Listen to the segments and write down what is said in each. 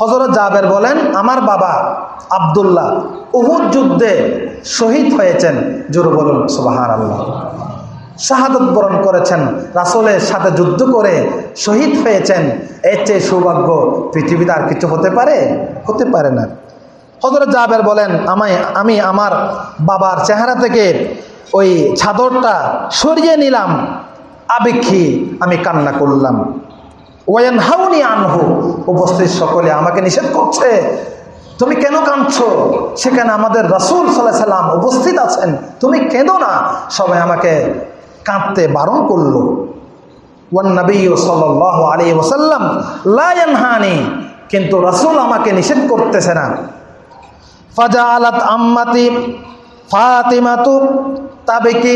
হজরত জাবের বলেন, আমার বাবা আবদুল্লাহ উহুদ যুদ্ধে শহীদ হয়েছেন। জোর বলুন সুবাহার আল্লাহ শাহাদত বরণ করেছেন, রাসলের সাথে যুদ্ধ করে শহীদ হয়েছেন। এর চেয়ে সৌভাগ্য পৃথিবীতে আর কিছু হতে পারে? হতে পারে না। হজরত জাবের বলেন, আমায়, আমি আমার বাবার চেহারা থেকে ওই ছাদরটা সরিয়ে নিলাম। আবেক্ষী আমি কান্না করলাম। ওয়ান হাউনি আনহু, উপস্থিত সকলে আমাকে নিষেধ করছে। তুমি কেন কাঁদছ? সেখানে আমাদের রসুল সাল্লাহ সাল্লাম উপস্থিত আছেন। তুমি কেঁদো না। সবাই আমাকে কাঁদতে বারণ করল। ওয়ান নবী সাল্লাহ আলী ওসাল্লাম লায়ানহানি কিন্তু রসুল আমাকে নিষেধ করতেছে না। ফাজা আলাত আম্মাতি ফাতিমাতু তবে কি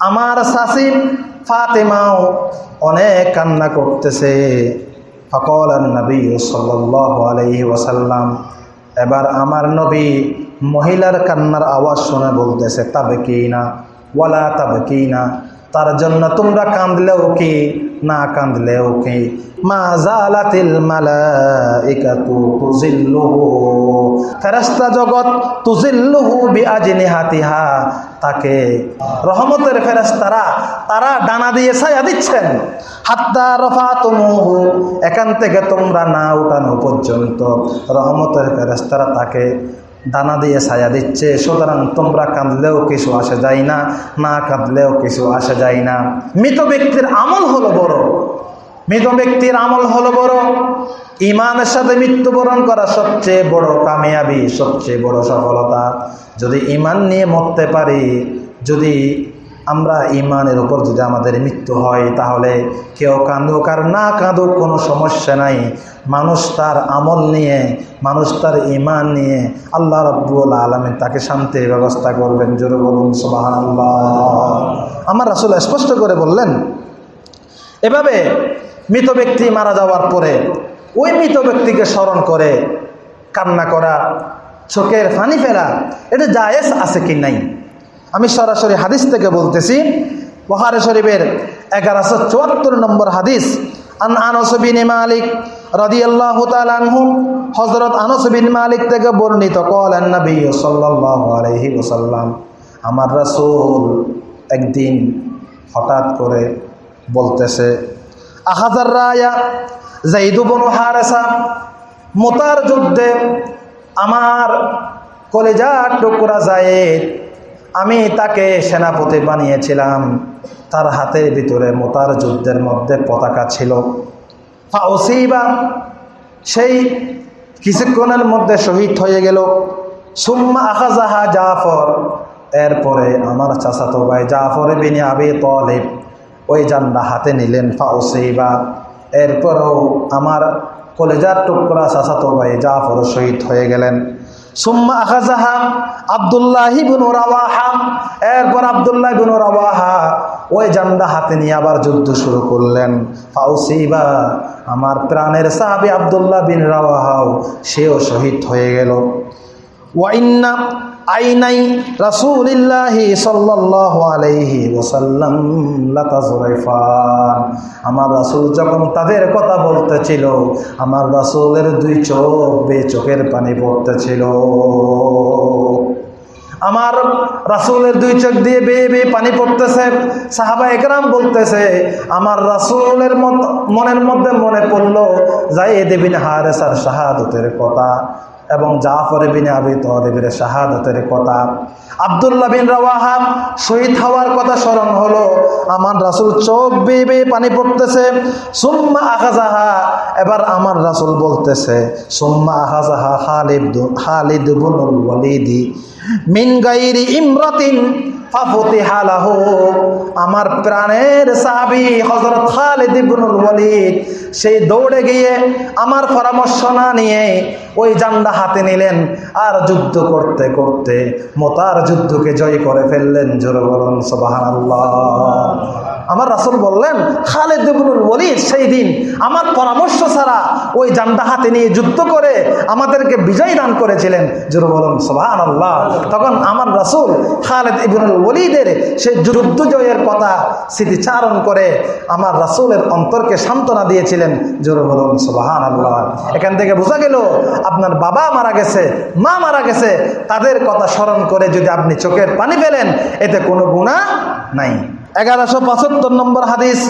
আমার শাসি ফাতেমাও অনেক কান্না করতেছে। ফকল নবী সাল্লাহ ওসাল্লাম এবার আমার নবী মহিলার কান্নার আওয়াজ শুনে বলতেছে তবে কি না ওয়ালা তবে কি না তার জন্য তোমরা কাঁদলেও কি, না কাঁদলেও কি? মা জালাতিল মালাইকাতু তুজিল্লুহু ফেরেশতা জগৎ তুজিল্লুহু তাকে রহমতের ফেরেশতারা তারা তারা ডানা দিয়ে ছায়া দিচ্ছেন। হাত্তা রফাতুমুহু, এখান থেকে তোমরা না উঠানো পর্যন্ত রহমতের ফেরেশতারা তাকে দানা দিয়ে ছায়া দিচ্ছে। সুতরাং তোমরা কাঁদলেও কিছু আসা যায় না না কাঁদলেও কিছু আসা যায় না। মৃত ব্যক্তির আমল হলো বড়। মৃত ব্যক্তির আমল হলো বড়। ইমানের সাথে মৃত্যুবরণ করা সবচেয়ে বড় কামিয়াবি, সবচেয়ে বড় সফলতা। যদি ইমান নিয়ে মরতে পারি, যদি আমরা ইমানের উপর যদি আমাদের মৃত্যু হয়, তাহলে কেউ কাঁদুক আর না কাঁদুক কোনো সমস্যা নাই। মানুষ তার আমল নিয়ে, মানুষ তার ইমান নিয়ে আল্লাহ রব্বুল আলমী তাকে শান্তির ব্যবস্থা করবেন। জোরে বলুন আল্লাহ আমার রাসুল স্পষ্ট করে বললেন, এভাবে মৃত ব্যক্তি মারা যাওয়ার পরে ওই মৃত ব্যক্তিকে স্মরণ করে কান্না করা, চোখের ফানি ফেলা এটা জায়েজ আছে কি নাই? আমি সরাসরি হাদিস থেকে বলতেছি বহারে শরীফের এগারোশো চুয়াত্তর নম্বর হাদিস, আন আনসবিন মালিক রদিয়াল্লাহ তালানহু হজরত আনসবিন মালিক থেকে বর্ণিত, কলেন নবী সাল্লাল্লাহু আলাইহি ওসাল্লাম আমার রাসূল একদিন হঠাৎ করে বলতেছে আহাজার রায়া, জাইদু বনু হারেসা, মোতার যুদ্ধে আমার কলেজার টুকরা জায়েদ আমি তাকে সেনাপতি বানিয়েছিলাম। তার হাতের ভিতরে মোতার যুদ্ধের মধ্যে পতাকা ছিল। ফাউসিবা সেই কিছুক্ষণের মধ্যে শহীদ হয়ে গেল। সুম্মা আখাজাহা জাফর। এরপরে আমার চাচাতো ভাই জাফর বিনি আবি তলেব ওই জান্ডা হাতে নিলেন ফাউসিবা। এরপরেও আমার কলেজার টুকরা চাচাতো ভাই জাফর শহীদ হয়ে গেলেন। সুম্মা আখাজাহা আবদুল্লাহি বিন রাওয়াহা। এরপর আবদুল্লাহ বিন রাওয়াহা ওই জান্ডা হাতে নিয়ে আবার যুদ্ধ শুরু করলেন। ফাউসিবা, আমার প্রাণের সাহাবি আবদুল্লাহ বিন রাওয়াহাও সেও শহীদ হয়ে গেল। ওয়াইন্না আইনাই রাসূলিল্লাহি সাল্লাল্লাহু আলাইহি ওয়াসাল্লাম লাতাজরাইফান। আমার রাসূল যখন তাদের কথা বলতেছিল, আমার রাসূলের দুই চোখ বে চোখের পানি পড়তেছিল। আমার রাসূলের দুই চোখ দিয়ে বেয়ে বেয়ে পানি পড়তেছে। সাহাবা একরাম বলতেছে, আমার রাসূলের মনের মধ্যে মনে পড়ল যাই দেবিন হারেসার শাহাদতের কথা। এবং জাফর বিন আবি তহরিবের শাহাদতের কথা। আবদুল্লাহ বিন রাওয়াহা শহীদ হওয়ার কথা স্মরণ হলো। আমার রাসুল চোখ বেয়ে বেয়ে পানি পড়তেছে। সুম্মা আহাজাহা এবার আমার রাসুল বলতেছে, সুম্মা আহাজাহা খালিদ খালিদ বুনুল ওয়ালিদি মিন গাইরি ইমরাতিন আমার প্রাণের সাহাবী হযরত খালিদ ইবনুল ওয়ালিদ সেই দৌড়ে গিয়ে আমার পরামর্শ না নিয়ে ওই জান্ডা হাতে নিলেন আর যুদ্ধ করতে করতে মোতার যুদ্ধকে জয় করে ফেললেন। জোরে বলুন, সুবহানাল্লাহ। আমার রাসুল বললেন, খালেদ ইবনুল ওয়ালিদ সেই দিন আমার পরামর্শ ছাড়া ওই জান্ডা হাতে নিয়ে যুদ্ধ করে আমাদেরকে বিজয় দান করেছিলেন। জোরে বলুন, সুবহানাল্লাহ। তখন আমার রাসুল খালেদ ইবনুল ওলিদের সেই যুদ্ধ জয়ের কথা স্মৃতিচারণ করে আমার রাসুলের অন্তরকে সান্ত্বনা দিয়েছিলেন এখান থেকে বোঝা গেল, আপনার বাবা মারা গেছে, মা মারা গেছে, তাদের কথা স্মরণ করে যদি আপনি চোখের পানি ফেলেন, এতে কোনো গুণা নাই। এগারোশো পঁচাত্তর নম্বর হাদিস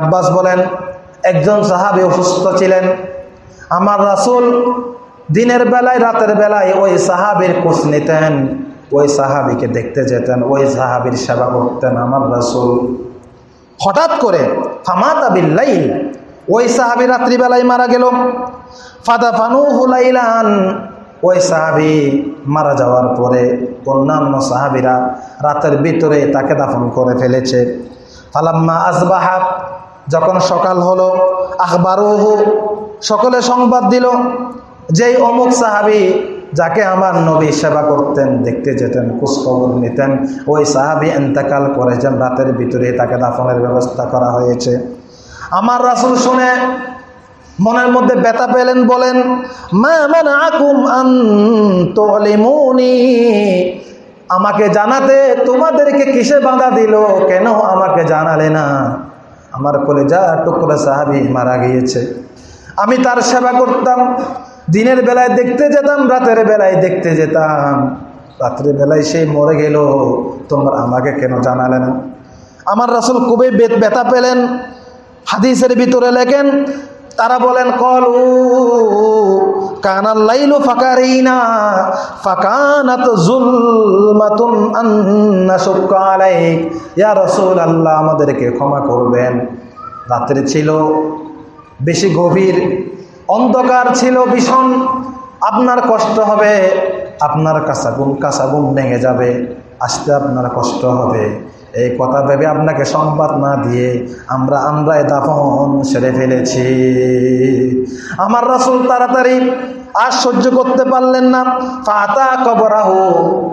আব্বাস বলেন একজন সাহাবী অসুস্থ ছিলেন। আমার রাসূল দিনের বেলায়, রাতের বেলায় ওই সাহাবীর খোঁজ নিতেন, ওই সাহাবিকে দেখতে যেতেন, ওই সাহাবীর সেবা করতেন আমার রাসূল। হঠাৎ করে ফামাতা বিল্লাইল, ওই সাহাবী রাত্রিবেলায় মারা গেল। ফাদা ফানু হুলাইলান ওই সাহাবি মারা যাওয়ার পরে অন্যান্য সাহাবিরা রাতের ভিতরে তাকে দাফন করে ফেলেছে। ফালাম্মা আসবাহা যখন সকাল হলো, আখবারুহু, সকলে সংবাদ দিল, যেই অমুক সাহাবি যাকে আমার নবী সেবা করতেন, দেখতে যেতেন, খোঁজখবর নিতেন, ওই সাহাবি এন্তেকাল করেছেন, রাতের ভিতরে তাকে দাফনের ব্যবস্থা করা হয়েছে। আমার রাসুল শুনে মনের মধ্যে ব্যথা পেলেন, বলেন আমাকে জানাতে তোমাদেরকে কিসে বাধা দিল? কেন আমাকে জানালে না? আমার কলেজা টুকরা সাহাবি মারা গিয়েছে। আমি তার সেবা করতাম। দিনের বেলায় দেখতে যেতাম, রাতের বেলায় দেখতে যেতাম। রাত্রের বেলায় সেই মরে গেল। তোমরা আমাকে কেন জানালে না? আমার রাসুল খুবই বে- ব্যথা পেলেন। হাদিসের ভিতরে লেখেন, তারা বলেন, কল আমাদেরকে ক্ষমা করবেন। রাত্রে ছিল, বেশি গভীর, অন্ধকার ছিল, ভীষণ। আপনার কষ্ট হবে, আপনার কাঁচাগুন কাঁচাগুন ভেঙে যাবে, আসতে আপনার কষ্ট হবে। এই কথা ভেবে আপনাকে সংবাদ না দিয়ে আমরা আমরাই দাফন সেরে ফেলেছি। আমার রাসুল তাড়াতাড়ি আর সহ্য করতে পারলেন না। ফাতা কবরাহু,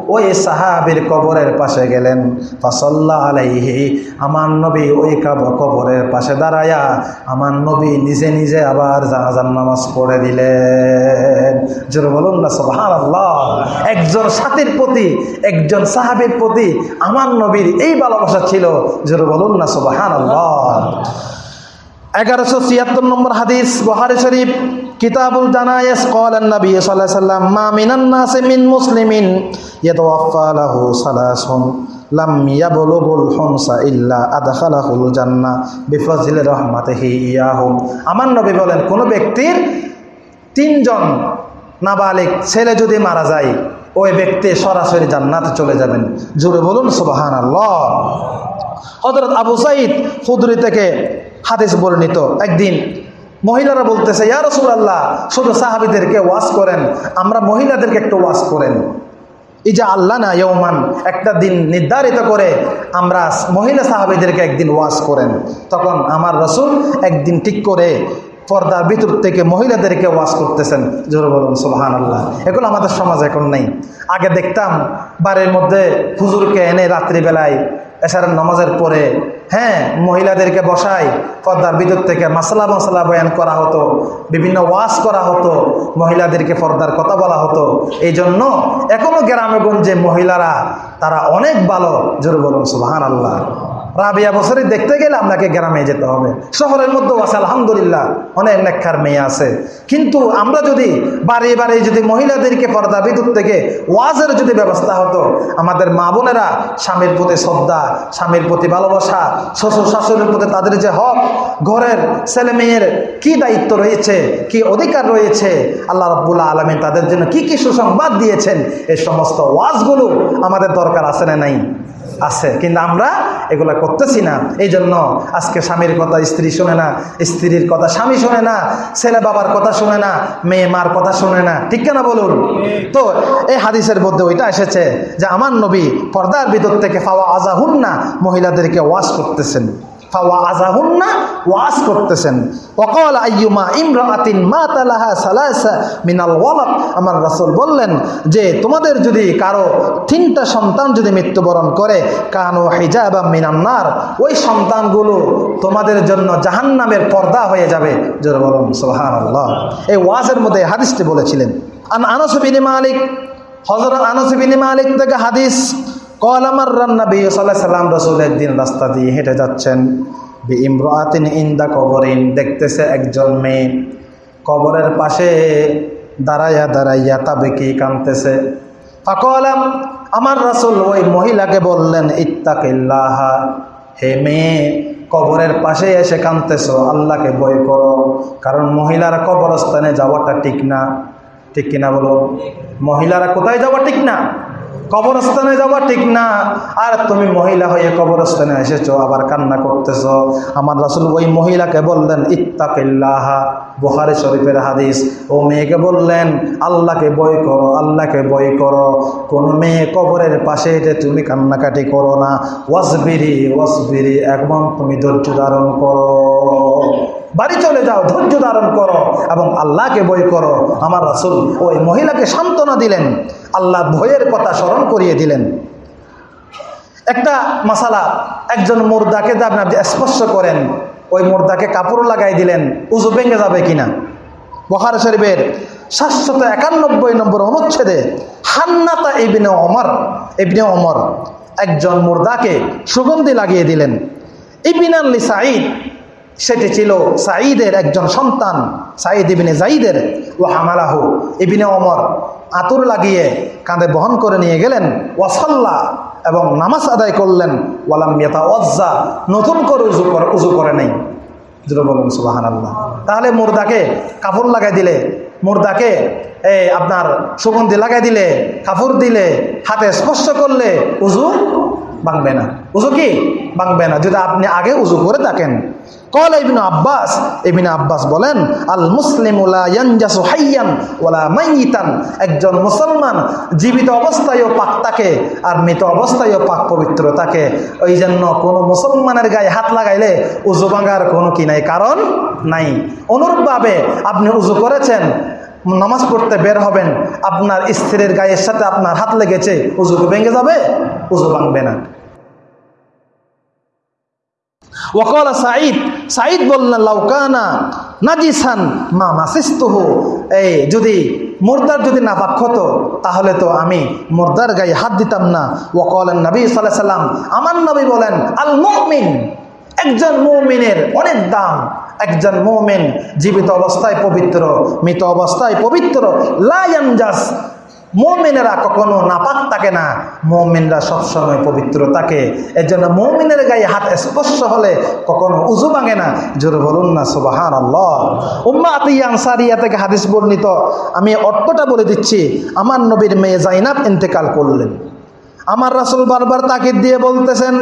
ওই সাহাবীর কবরের পাশে গেলেন। ফাসল্লা আলাইহি, আমার নবী ওই কাব- কবরের পাশে দাঁড়ায়া আমার নবী নিজে নিজে আবার জানাজার নামাজ পড়ে দিলেন। জোর বলুন না সুবহান আল্লাহ একজন সাথীর প্রতি, একজন সাহাবীর প্রতি আমার নবীর এই ভালোবাসা ছিল। জোর বলুন না সুবহান আল্লাহ এগারোশো ছিয়াত্তর নম্বর হাদিস বহারি শরীফ। কিতাবুল জানায়েস কলেন নবী সাল্লাহ সাল্লাম, মা মিনান নাসে মিন মুসলিমিন ইয়াতাওয়াফা লাহু সালাসুন লাম ইয়াবলুগুল হুনসা ইল্লা আদখালাহুল জান্নাহ বিফজলি রাহমাতিহি ইয়াহুম। আমার নবী বলেন, কোন ব্যক্তির তিনজন নাবালিক ছেলে যদি মারা যায়, ওই ব্যক্তি সরাসরি জান্নাতে চলে যাবেন। জোরে বলুন সুবাহান আল্লাহ হজরত আবু সাইদ খুদরি থেকে হাদিস বর্ণিত, একদিন মহিলারা বলতেছে, ইয়া রসুল রসুল্লাহ শুধু সাহাবিদেরকে ওয়াজ করেন, আমরা মহিলাদেরকে একটু ওয়াজ করেন। এই যে আল্লাহ না ইয়মান একটা দিন নির্ধারিত করে আমরা মহিলা সাহাবিদেরকে একদিন ওয়াজ করেন। তখন আমার রসুল একদিন ঠিক করে পর্দার ভিতর থেকে মহিলাদেরকে ওয়াজ করতেছেন। জোর বলুন সুবাহান আল্লাহ এগুলো আমাদের সমাজ এখন নেই। আগে দেখতাম বাড়ির মধ্যে হুজুরকে এনে রাত্রিবেলায় এসারের নামাজের পরে হ্যাঁ মহিলাদেরকে বসাই পর্দার ভিতর থেকে মাসালা মশলা বয়ান করা হতো, বিভিন্ন ওয়াশ করা হতো, মহিলাদেরকে পর্দার কথা বলা হতো। এই জন্য এখনও গ্রামে গঞ্জে মহিলারা, তারা অনেক ভালো, জোর বলুন সুবাহান আল্লাহ রাবিয়া বছরে দেখতে গেলে আপনাকে গ্রামে যেতে হবে। শহরের মধ্যেও আছে, আলহামদুলিল্লাহ, অনেক নেককার মেয়ে আছে। কিন্তু আমরা যদি বাড়ি বাড়ি যদি মহিলাদেরকে পর্দা বিদ্যুৎ থেকে ওয়াজের যদি ব্যবস্থা হতো, আমাদের মা বোনেরা স্বামীর প্রতি শ্রদ্ধা, স্বামীর প্রতি ভালোবাসা, শ্বশুর শাশুড়ির প্রতি তাদের যে হক, ঘরের ছেলে মেয়ের কী দায়িত্ব রয়েছে, কি অধিকার রয়েছে, আল্লাহ রব্বুল্লাহ আলমিন তাদের জন্য কি কি সুসংবাদ দিয়েছেন এই সমস্ত ওয়াজগুলো আমাদের দরকার আছে না নাই? আছে, কিন্তু আমরা এগুলো করতেছি না। এই জন্য আজকে স্বামীর কথা স্ত্রী শোনে না, স্ত্রীর কথা স্বামী শোনে না, ছেলে বাবার কথা শোনে না, মেয়ে মার কথা শোনে না। ঠিক কেনা বলুন? তো এই হাদিসের মধ্যে ওইটা এসেছে যে আমার নবী পর্দার ভিতর থেকে পাওয়া আজা আজাহুন না মহিলাদেরকে ওয়াশ করতেছেন। ফাওয়া আজাহুন্না ওয়াজ করতেছেন। অকল আইয়ুমা ইমরাতিন মা তালাহা সালাসা মিনাল ওয়ালাদ। আমার রাসূল বললেন যে, তোমাদের যদি কারও তিনটা সন্তান যদি মৃত্যুবরণ করে, কানো হিজাবা মিনান্নার ওই সন্তানগুলো তোমাদের জন্য জাহান্নামের পর্দা হয়ে যাবে। বলুন, সুবহানাল্লাহ। এই ওয়াজের মধ্যে হাদিসটি বলেছিলেন। আন আনাস বিন মালিক হজরত আনসিবিনী মালিক থেকে হাদিস কল আমার রান্নাবি সাল্লাহ সাল্লাম রসুল একদিন রাস্তা দিয়ে হেঁটে যাচ্ছেন। বি ইমরাতিন ইন্দা কবরিন, দেখতেছে একজন মেয়ে। কবরের পাশে দাঁড়াইয়া দাঁড়াইয়া তাবেকি কানতেছে। ফাকলাম আমার রাসুল ওই মহিলাকে বললেন, ইত্তাকিল্লাহা, হে মেয়ে, কবরের পাশে এসে কানতেছ, আল্লাহকে বই করো, কারণ মহিলারা কবরস্থানে যাওয়াটা ঠিক না। ঠিক কিনা বলো? মহিলারা কোথায় যাওয়া ঠিক না? কবরস্থানে যাওয়া ঠিক না। আর তুমি মহিলা হয়ে কবরস্থানে এসেছ, আবার কান্না করতেছ। আমার রাসুল ওই মহিলাকে বললেন, ইত্তাকিল্লাহা। বুখারি শরীফের হাদিস। ও মেয়েকে বললেন, আল্লাহকে বই করো, আল্লাহকে বই করো। কোন মেয়ে কবরের পাশে এসে তুমি কান্নাকাটি করো না। ওয়াসবিরি ওয়াসবিরি একদম তুমি ধৈর্য ধারণ করো। বাড়ি চলে যাও, ধৈর্য ধারণ করো এবং আল্লাহকে বই করো। আমার রাসুল ওই মহিলাকে সান্ত্বনা দিলেন, আল্লাহ ভয়ের কথা স্মরণ করিয়ে দিলেন। একটা মশালা একজন মুর্দাকে আপনি স্পর্শ করেন, ওই মুর্দাকে কাপড় লাগাই দিলেন, উজু ভেঙে যাবে কিনা? বহার শরীফের সাতশত একানব্বই নম্বর অনুচ্ছেদে, হান্নাতা ইবিনে অমর ইবিনে অমর একজন মুর্দাকে সুগন্ধি লাগিয়ে দিলেন। ইবিন আল্লি সাঈদ সেটি ছিল সাঈদের একজন সন্তান, সাঈদ ইবিনে জাইদের ও হামালাহু। ইবিনে অমর আতুর লাগিয়ে কাঁধে বহন করে নিয়ে গেলেন ওয়াসাল্লা এবং নামাজ আদায় করলেন ওয়ালাম মিয়াতা ওয়াজ্জা নতুন করে উজু করে উজু করে নেই। বলুন সুবাহান আল্লাহ তাহলে মুর্দাকে কাপড় লাগাই দিলে, মুর্দাকে এ আপনার সুগন্ধি লাগাই দিলে কাপড় দিলে, হাতে স্পর্শ করলে উজু ভাঙবে না। উজু কি? ভাঙবে না। যদি আপনি আগে উজু করে থাকেন। কল ইবিন আব্বাস ইবিন আব্বাস বলেন আল মুসলিম একজন মুসলমান জীবিত অবস্থায়ও পাক থাকে আর মৃত অবস্থায়ও পাক পবিত্র থাকে। ওই জন্য কোনো মুসলমানের গায়ে হাত লাগাইলে উজু ভাঙার কোনো কি নাই কারণ নাই। অনুরূপভাবে আপনি উজু করেছেন নামাজ পড়তে বের হবেন, আপনার স্ত্রীর গায়ের সাথে আপনার হাত লেগেছে, উজু ভেঙে যাবে? উজু ভাঙবে না। ওকল সাঈদ সাঈদ বললেন লাউকানা নাজিসান মা মাসিস্তুহ। এই যদি মুর্দার যদি নাপাক হতো, তাহলে তো আমি মুর্দার গায়ে হাত দিতাম না। ওকলেন নবী সাল্লাহ সাল্লাম আমার নবী বলেন, আল মুমিন, একজন মৌমিনের অনেক দাম একজন মৌমিন জীবিত অবস্থায় পবিত্র, মৃত অবস্থায় পবিত্র লায়ানজাস মৌমিনেরা কখনো নাপাক থাকে না। মৌমিনরা সবসময় পবিত্র থাকে। এর জন্য মৌমিনের গায়ে হাত স্পর্শ হলে কখনো উজু ভাঙে না। জোর বলুন না সুবাহান আল্লাহ উম্মা আতিয়া আনসারিয়া থেকে হাদিস বর্ণিত। আমি অর্থটা বলে দিচ্ছি, আমার নবীর মেয়ে জাইনাব ইন্তেকাল করলেন। আমার রাসুল বারবার তাকে দিয়ে বলতেছেন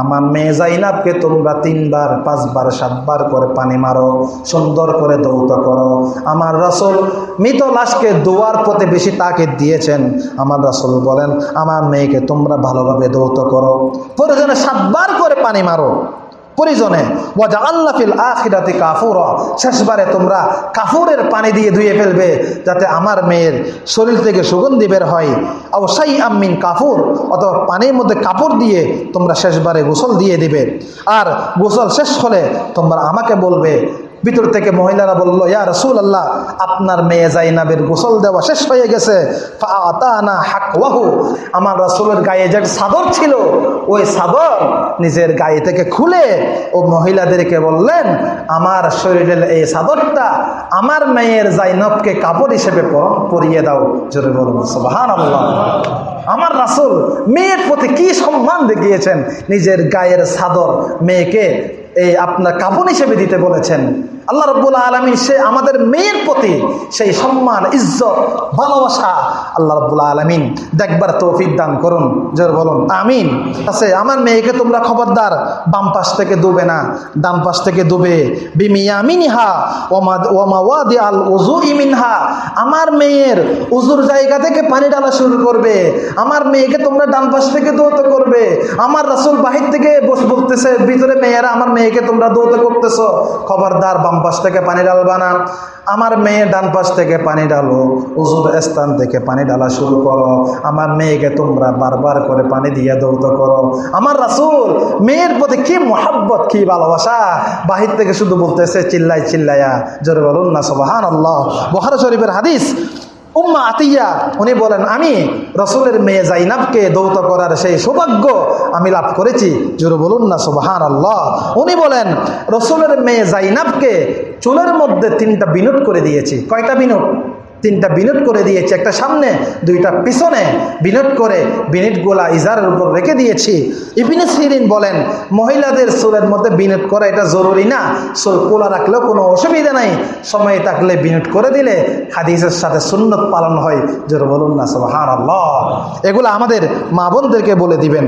আমার মেয়ে জাইনাবকে তোমরা তিনবার, পাঁচবার, সাতবার করে পানি মারো, সুন্দর করে দৌত করো। আমার রাসুল মৃত লাশকে দোয়ার পথে বেশি তাকে দিয়েছেন। আমার রাসুল বলেন, আমার মেয়েকে তোমরা ভালোভাবে দৌত করো। প্রয়োজনে সাতবার করে পানি মারো। পরিজনে ওয়াজা আল্লাফিল আখিরাতে কাফুর। শেষবারে তোমরা কাফুরের পানি দিয়ে ধুয়ে ফেলবে, যাতে আমার মেয়ের শরীর থেকে সুগন্ধি বের হয়। অবশ্যই আমিন কাফুর, অথবা পানির মধ্যে কাপড় দিয়ে তোমরা শেষবারে গোসল দিয়ে দিবে। আর গোসল শেষ হলে তোমরা আমাকে বলবে ভিতর থেকে মহিলারা বলল, ইয়া রসুল আল্লাহ আপনার মেয়ে জাইনাবের গোসল দেওয়া শেষ হয়ে গেছে। আমার রসুলের গায়ে যে সাদর ছিল, ওই সাদর নিজের গায়ে থেকে খুলে ও মহিলাদেরকে বললেন, আমার শরীরের এই সাদরটা আমার মেয়ের জাইনবকে কাপড় হিসেবে পরিয়ে দাও। জোরে সুবাহান আল্লাহ আমার রাসুল মেয়ের প্রতি কি সম্মান দেখিয়েছেন? নিজের গায়ের সাদর মেয়েকে এই আপনার কাপড় হিসেবে দিতে বলেছেন। আল্লাহ রব্বুল আলমী সে আমাদের মেয়ের প্রতি সেই সম্মান, ইজ্জত, ভালোবাসা আল্লাহ রব্বুল আলমিন দেখবার তৌফিক দান করুন। জোর বলুন, আমিন। আছে, আমার মেয়েকে তোমরা খবরদার, বাম পাশ থেকে ডুবে না, ডান পাশ থেকে ডুবে বিমিয়ামিনহা ওমা ওমা ওয়াদি আল উজু ইমিনহা আমার মেয়ের উজুর জায়গা থেকে পানি ডালা শুরু করবে। আমার মেয়েকে তোমরা ডান পাশ থেকে দৌত করবে। আমার রাসুল বাহির থেকে বস বলতেছে, ভিতরে মেয়েরা আমার মেয়েকে তোমরা দৌত করতেছো? খবরদার, বাম পাশ থেকে পানি ঢালবা না। আমার মেয়ে ডান পাশ থেকে পানি ডালো উজুর স্থান থেকে পানি ডালা শুরু করো। আমার মেয়েকে তোমরা বারবার করে পানি দিয়ে দৌড় করো। আমার রাসুল, মেয়ের প্রতি কি মোহাব্বত, কি ভালোবাসা? বাহির থেকে শুধু বলতেছে, চিল্লাই, চিল্লাইয়া। জোরে বলুন না সবাহান আল্লাহ বহার শরীফের হাদিস উম্মা আতিয়া, উনি বলেন, আমি রসুলের মেয়ে জাইনাবকে দৌত করার সেই সৌভাগ্য আমি লাভ করেছি। জোর বলুন না সোবাহান আল্লাহ উনি বলেন, রসুলের মেয়ে জাইনাবকে চুলের মধ্যে তিনটা বিনোদ করে দিয়েছি। কয়টা বিনুট তিনটা বিনুট করে দিয়েছি, একটা সামনে, দুইটা পিছনে বিনুট করে বিনিটগুলা ইজারের উপর রেখে দিয়েছি। ইবিনে সিরিন বলেন, মহিলাদের সুরের মধ্যে বিনুট করা এটা জরুরি না, সুর কোলা রাখলেও কোনো অসুবিধা নাই, সময় থাকলে বিনুট করে দিলে হাদিসের সাথে সুন্নত পালন হয়। জোর বলুন না সব হার এগুলো আমাদের মা বোনদেরকে বলে দিবেন।